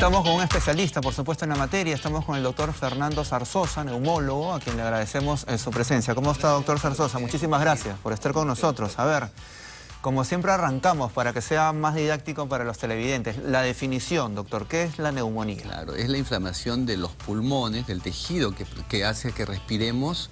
Estamos con un especialista, por supuesto, en la materia. Estamos con el doctor Fernando Zarzosa, neumólogo, a quien le agradecemos eh, su presencia. ¿Cómo está, doctor Zarzosa? Muchísimas gracias por estar con nosotros. A ver, como siempre arrancamos para que sea más didáctico para los televidentes. La definición, doctor, ¿qué es la neumonía? Claro, es la inflamación de los pulmones, del tejido que, que hace que respiremos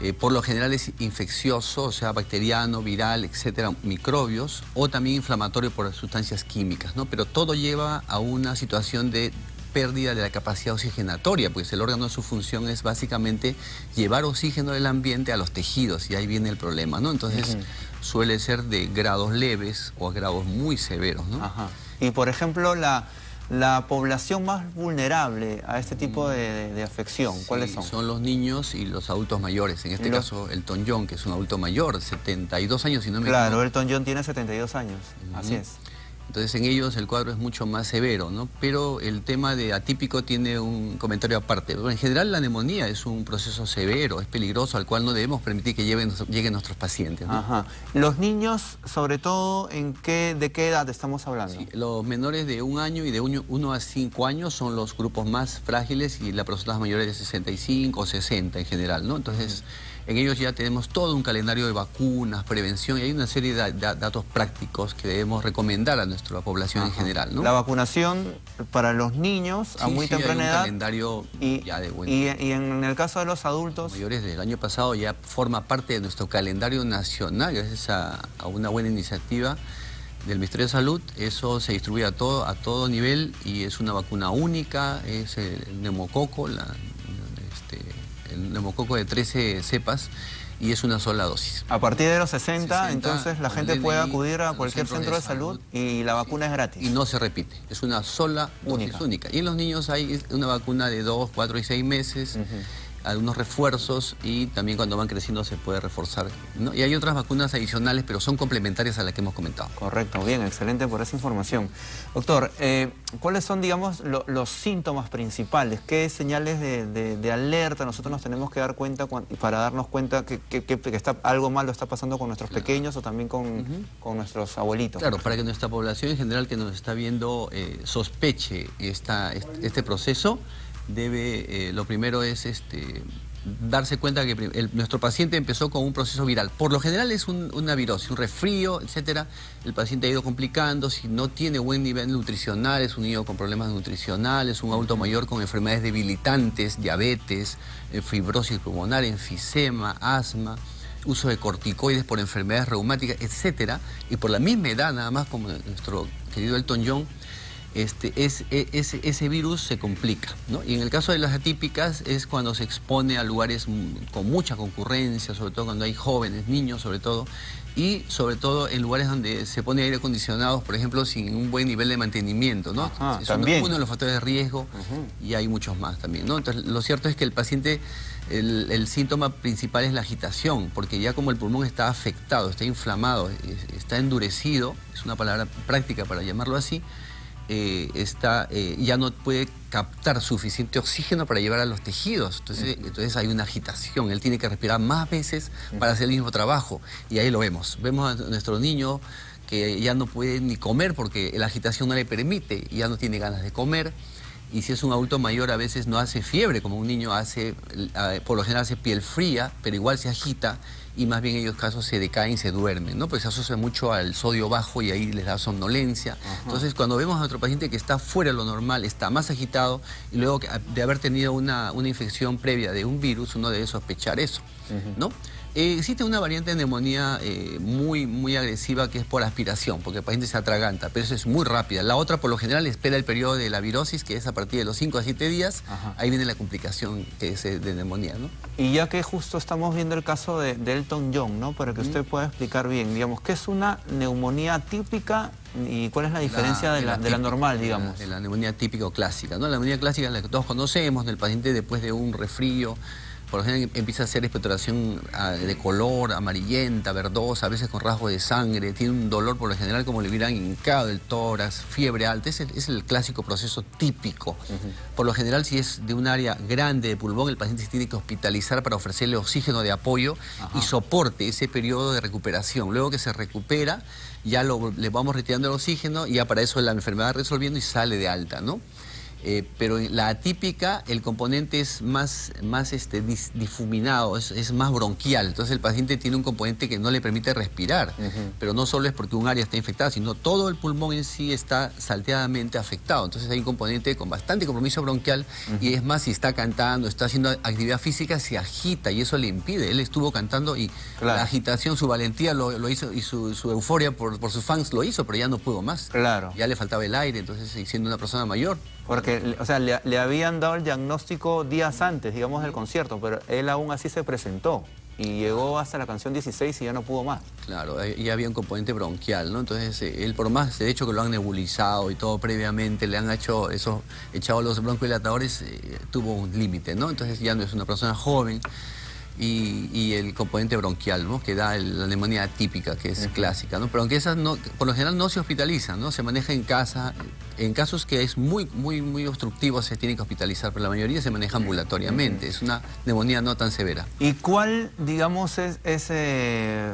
eh, por lo general es infeccioso, o sea, bacteriano, viral, etcétera, microbios, o también inflamatorio por sustancias químicas, ¿no? Pero todo lleva a una situación de pérdida de la capacidad oxigenatoria, pues el órgano su función es básicamente llevar oxígeno del ambiente a los tejidos y ahí viene el problema, ¿no? Entonces suele ser de grados leves o a grados muy severos, ¿no? Ajá. Y por ejemplo, la, la población más vulnerable a este tipo de, afección, ¿cuáles son? son los niños y los adultos mayores. En este caso, el John, que es un adulto mayor, 72 años, si no me equivoco. Claro, el John tiene 72 años, así es. Entonces en ellos el cuadro es mucho más severo, ¿no? Pero el tema de atípico tiene un comentario aparte. en general la neumonía es un proceso severo, es peligroso, al cual no debemos permitir que lleguen, nuestros pacientes. Ajá. Los niños, sobre todo, ¿en qué, ¿de qué edad estamos hablando? los menores de un año y de 1 a 5 años son los grupos más frágiles y las personas mayores de 65 o 60 en general, ¿no? Entonces... En ellos ya tenemos todo un calendario de vacunas, prevención y hay una serie de, datos prácticos que debemos recomendar a nuestra población en general. La vacunación para los niños a muy temprana edad. calendario y, ya de buen... y, en el caso de los adultos. Los mayores del año pasado ya forma parte de nuestro calendario nacional gracias a, una buena iniciativa del Ministerio de Salud, eso se distribuye a todo, a todo nivel y es una vacuna única, es el neumococo, la, neumococo de 13 cepas y es una sola dosis. A partir de los 60, entonces la gente puede acudir a cualquier centro de, salud, y la vacuna es gratis. Y no se repite, es una sola dosis única. Y en los niños hay una vacuna de 2, 4 y 6 meses algunos refuerzos y también cuando van creciendo se puede reforzar. Y hay otras vacunas adicionales, pero son complementarias a las que hemos comentado. Correcto, bien, excelente por esa información. Doctor, eh, ¿cuáles son, digamos, los síntomas principales? ¿Qué señales de, alerta nosotros nos tenemos que dar cuenta para darnos cuenta que, está, algo malo está pasando con nuestros pequeños o también con, nuestros abuelitos? Claro, para que nuestra población en general que nos está viendo eh, sospeche esta, este proceso, debe, eh, lo primero es este, darse cuenta que nuestro paciente empezó con un proceso viral. Por lo general es una virosis, un resfrío, etcétera. El paciente ha ido complicando, si no tiene buen nivel nutricional, es un niño con problemas nutricionales, un adulto mayor con enfermedades debilitantes, diabetes, eh, fibrosis pulmonar, enfisema, asma uso de corticoides por enfermedades reumáticas, etcétera, y por la misma edad, nada más como nuestro querido Elton John, este, es, e, ese, virus se complica. Y en el caso de las atípicas es cuando se expone a lugares con mucha concurrencia, sobre todo cuando hay jóvenes, niños sobre todo, y sobre todo en lugares donde se pone aire acondicionado, por ejemplo, sin un buen nivel de mantenimiento. ¿no? es uno de los factores de riesgo y hay muchos más también. ¿no? Entonces, lo cierto es que el paciente, el, el, síntoma principal es la agitación, porque ya como el pulmón está afectado, está inflamado, está endurecido, es una palabra práctica para llamarlo así, eh, está, eh, ya no puede captar suficiente oxígeno para llevar a los tejidos. Entonces, entonces hay una agitación. Él tiene que respirar más veces para hacer el mismo trabajo. Y ahí lo vemos. Vemos a nuestro niño que ya no puede ni comer porque la agitación no le permite, ya no tiene ganas de comer. Y si es un adulto mayor a veces no hace fiebre, como un niño hace, por lo general hace piel fría, pero igual se agita y más bien en ellos casos se decaen y se duermen, ¿no? Pues se asocia mucho al sodio bajo y ahí les da somnolencia. Entonces, cuando vemos a nuestro paciente que está fuera de lo normal, está más agitado y luego de haber tenido una, una infección previa de un virus, uno debe sospechar eso, ¿no? Eh, existe una variante de neumonía eh, muy, muy agresiva que es por aspiración, porque el paciente se atraganta, pero eso es muy rápida. La otra, por lo general, espera el periodo de la virosis, que es a partir de los 5 a 7 días. Ahí viene la complicación que es de neumonía, ¿no? Y ya que justo estamos viendo el caso de, Elton John, ¿no? Para que usted pueda explicar bien, digamos, ¿qué es una neumonía típica y cuál es la diferencia de, la, normal, digamos? De la, neumonía típica o clásica, ¿no? La neumonía clásica es la que todos conocemos, del paciente después de un resfrío, por ejemplo, empieza a hacer expectoración ah, de color, amarillenta, verdosa, a veces con rasgos de sangre, tiene un dolor por lo general como le hubieran hincado el tórax, fiebre alta, es el, es el clásico proceso típico. Por lo general, si es de un área grande de pulmón, el paciente se tiene que hospitalizar para ofrecerle oxígeno de apoyo y soporte ese periodo de recuperación. Luego que se recupera, ya le vamos retirando el oxígeno y ya para eso la enfermedad resolviendo y sale de alta, ¿no? Eh, pero en la atípica el componente es más, más este, difuminado, es, más bronquial. Entonces el paciente tiene un componente que no le permite respirar. Pero no solo es porque un área está infectada, sino todo el pulmón en sí está salteadamente afectado. Entonces hay un componente con bastante compromiso bronquial y es más, si está cantando, está haciendo actividad física, se agita y eso le impide. Él estuvo cantando y la agitación, su valentía lo, hizo y su, euforia por, por, sus fans lo hizo, pero ya no pudo más. Claro. Ya le faltaba el aire, entonces siendo una persona mayor. Porque, o sea, le, habían dado el diagnóstico días antes, digamos, del concierto, pero él aún así se presentó y llegó hasta la canción 16 y ya no pudo más. Claro, ya había un componente bronquial, ¿no? Entonces, eh, él por más, de hecho que lo han nebulizado y todo previamente, le han hecho esos, echado los broncodilatadores, eh, tuvo un límite, ¿no? Entonces ya no es una persona joven y, el componente bronquial, ¿no? que da la neumonía típica, que es clásica. ¿no? Pero aunque esas no, por lo general no se hospitalizan, ¿no? se maneja en casa. En casos que es muy, muy, muy obstructivo se tiene que hospitalizar, pero la mayoría se maneja ambulatoriamente. Es una neumonía no tan severa. ¿Y cuál, digamos, es ese...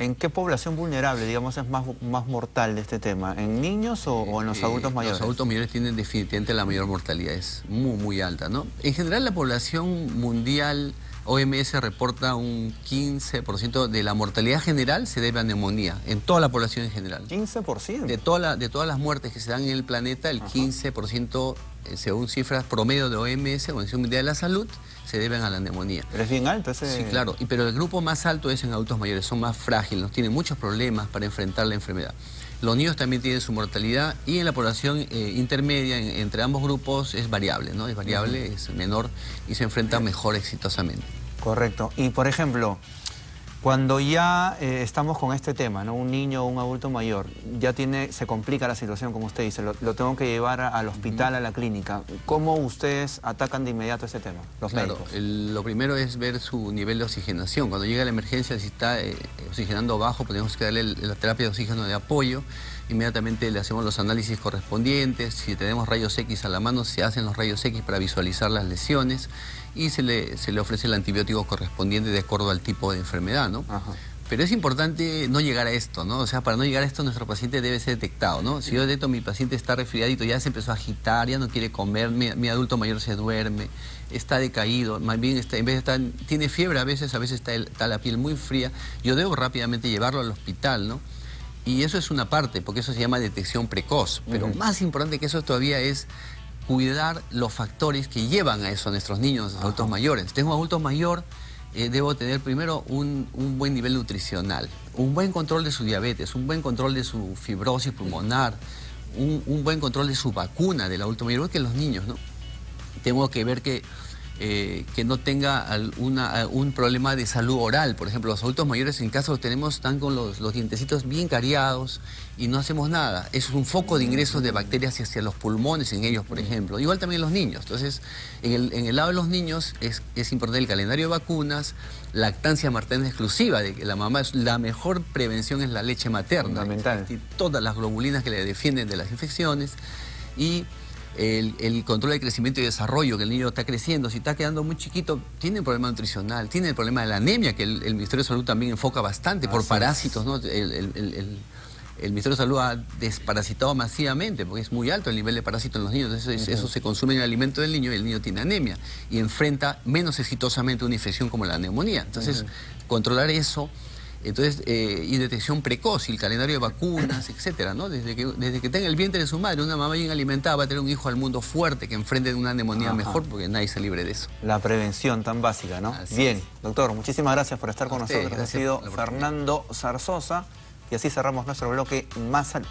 ¿En qué población vulnerable, digamos, es más, más mortal de este tema? ¿En niños o, en los eh, adultos mayores? Los adultos mayores tienen definitivamente la mayor mortalidad, es muy, muy alta, ¿no? En general, la población mundial OMS reporta un 15% de la mortalidad general se debe a neumonía, en toda la población en general. ¿15%? De, toda de todas las muertes que se dan en el planeta, el 15%, eh, según cifras promedio de OMS, Organización Mundial de la Salud, se deben a la neumonía. Pero es bien alto ese... Sí, claro, y, pero el grupo más alto es en adultos mayores, son más frágiles, tienen muchos problemas para enfrentar la enfermedad. Los niños también tienen su mortalidad y en la población eh, intermedia, entre ambos grupos, es variable, ¿no? Es variable, es menor y se enfrenta mejor exitosamente. Correcto. Y, por ejemplo, cuando ya eh, estamos con este tema, ¿no? un niño o un adulto mayor, ya tiene, se complica la situación, como usted dice, lo, tengo que llevar al hospital, a la clínica. ¿Cómo ustedes atacan de inmediato ese tema, los claro, lo primero es ver su nivel de oxigenación. Cuando llega la emergencia, si está eh, oxigenando bajo, tenemos que darle la terapia de oxígeno de apoyo. Inmediatamente le hacemos los análisis correspondientes. Si tenemos rayos X a la mano, se hacen los rayos X para visualizar las lesiones y se le, se le ofrece el antibiótico correspondiente de acuerdo al tipo de enfermedad, ¿no? Pero es importante no llegar a esto, ¿no? O sea, para no llegar a esto nuestro paciente debe ser detectado, ¿no? Si yo detecto mi paciente está resfriadito, ya se empezó a agitar, ya no quiere comer, mi, adulto mayor se duerme, está decaído, más bien está, en vez de estar, tiene fiebre a veces, a veces está, está la piel muy fría, yo debo rápidamente llevarlo al hospital, ¿no? Y eso es una parte, porque eso se llama detección precoz. Pero más importante que eso todavía es cuidar los factores que llevan a eso a nuestros niños, a los adultos mayores. Tengo un adulto mayor, eh, debo tener primero un, buen nivel nutricional, un buen control de su diabetes, un buen control de su fibrosis pulmonar, un, buen control de su vacuna del adulto mayor, que los niños, ¿no? Tengo que ver que eh, que no tenga un problema de salud oral. Por ejemplo, los adultos mayores en casa los tenemos, están con los, dientecitos bien cariados y no hacemos nada. Eso es un foco de ingresos de bacterias hacia los pulmones en ellos, por ejemplo. Igual también los niños. Entonces, en el, lado de los niños es, importante el calendario de vacunas, lactancia materna exclusiva, de que la mamá es la mejor prevención es la leche materna. Fundamental. Y todas las globulinas que le defienden de las infecciones y el, control de crecimiento y desarrollo, que el niño está creciendo, si está quedando muy chiquito, tiene un problema nutricional, tiene el problema de la anemia, que el, Ministerio de Salud también enfoca bastante por parásitos, ¿no? El, Ministerio de Salud ha desparasitado masivamente, porque es muy alto el nivel de parásitos en los niños, entonces eso se consume en el alimento del niño y el niño tiene anemia y enfrenta menos exitosamente una infección como la neumonía. Entonces, controlar eso entonces, eh, y detección precoz, y el calendario de vacunas, etcétera, ¿no? Desde que, desde que tenga el vientre de su madre, una mamá bien alimentada va a tener un hijo al mundo fuerte que enfrente una neumonía mejor porque nadie se libre de eso. La prevención tan básica, ¿no? bien, doctor, muchísimas gracias por estar con nosotros. Ha sido Fernando Zarzosa y así cerramos nuestro bloque Más Salud.